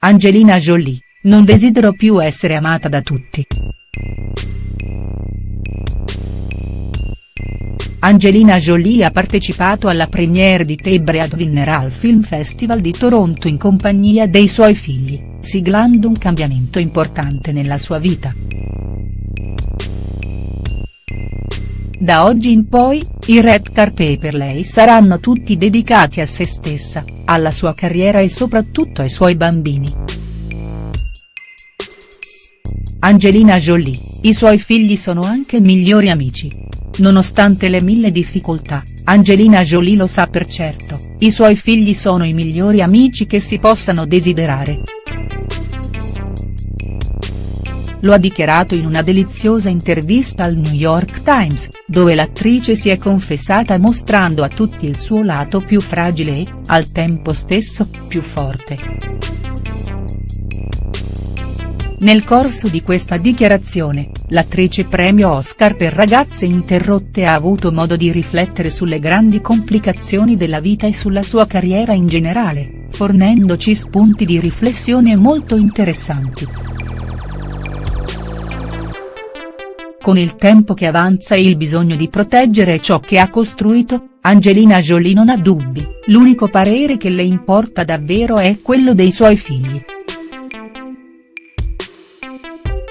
Angelina Jolie, non desidero più essere amata da tutti. Angelina Jolie ha partecipato alla premiere di The Breadwinner al Film Festival di Toronto in compagnia dei suoi figli, siglando un cambiamento importante nella sua vita. Da oggi in poi, i red carpet per lei saranno tutti dedicati a se stessa, alla sua carriera e soprattutto ai suoi bambini. Angelina Jolie, i suoi figli sono anche migliori amici. Nonostante le mille difficoltà, Angelina Jolie lo sa per certo, i suoi figli sono i migliori amici che si possano desiderare. Lo ha dichiarato in una deliziosa intervista al New York Times, dove l'attrice si è confessata mostrando a tutti il suo lato più fragile e, al tempo stesso, più forte. Nel corso di questa dichiarazione, l'attrice premio Oscar per ragazze interrotte ha avuto modo di riflettere sulle grandi complicazioni della vita e sulla sua carriera in generale, fornendoci spunti di riflessione molto interessanti. Con il tempo che avanza e il bisogno di proteggere ciò che ha costruito, Angelina Jolie non ha dubbi, l'unico parere che le importa davvero è quello dei suoi figli.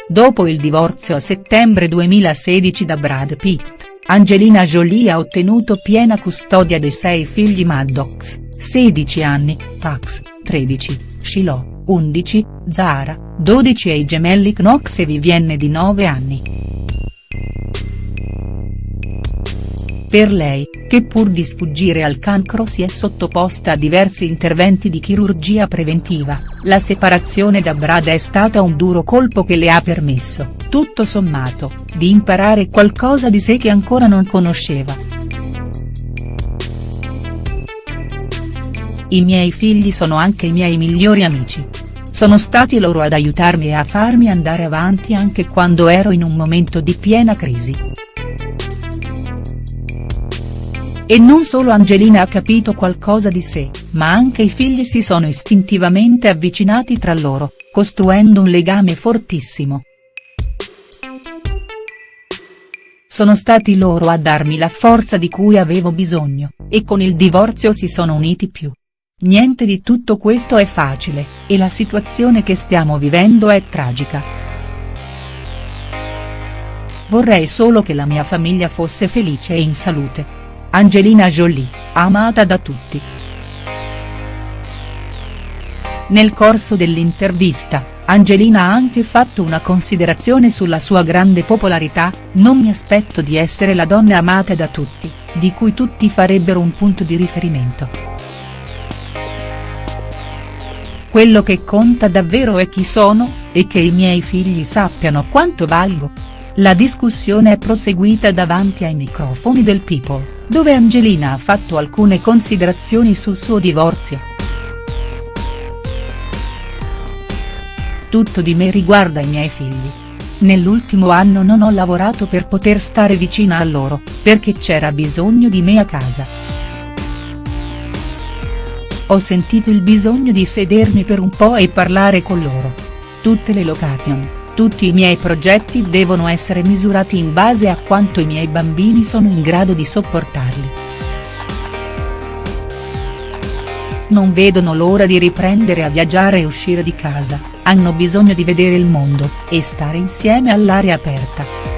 Dopo il divorzio a settembre 2016 da Brad Pitt, Angelina Jolie ha ottenuto piena custodia dei sei figli Maddox, 16 anni, Pax, 13, Shiloh, 11, Zara, 12 e i gemelli Knox e Vivienne di 9 anni. Per lei, che pur di sfuggire al cancro si è sottoposta a diversi interventi di chirurgia preventiva, la separazione da Brad è stata un duro colpo che le ha permesso, tutto sommato, di imparare qualcosa di sé che ancora non conosceva. I miei figli sono anche i miei migliori amici. Sono stati loro ad aiutarmi e a farmi andare avanti anche quando ero in un momento di piena crisi. E non solo Angelina ha capito qualcosa di sé, ma anche i figli si sono istintivamente avvicinati tra loro, costruendo un legame fortissimo. Sono stati loro a darmi la forza di cui avevo bisogno, e con il divorzio si sono uniti più. Niente di tutto questo è facile, e la situazione che stiamo vivendo è tragica. Vorrei solo che la mia famiglia fosse felice e in salute. Angelina Jolie, amata da tutti. Nel corso dell'intervista, Angelina ha anche fatto una considerazione sulla sua grande popolarità, non mi aspetto di essere la donna amata da tutti, di cui tutti farebbero un punto di riferimento. Quello che conta davvero è chi sono, e che i miei figli sappiano quanto valgo. La discussione è proseguita davanti ai microfoni del People dove Angelina ha fatto alcune considerazioni sul suo divorzio. Tutto di me riguarda i miei figli. Nell'ultimo anno non ho lavorato per poter stare vicina a loro, perché c'era bisogno di me a casa. Ho sentito il bisogno di sedermi per un po' e parlare con loro. Tutte le location tutti i miei progetti devono essere misurati in base a quanto i miei bambini sono in grado di sopportarli. Non vedono l'ora di riprendere a viaggiare e uscire di casa, hanno bisogno di vedere il mondo, e stare insieme all'aria aperta.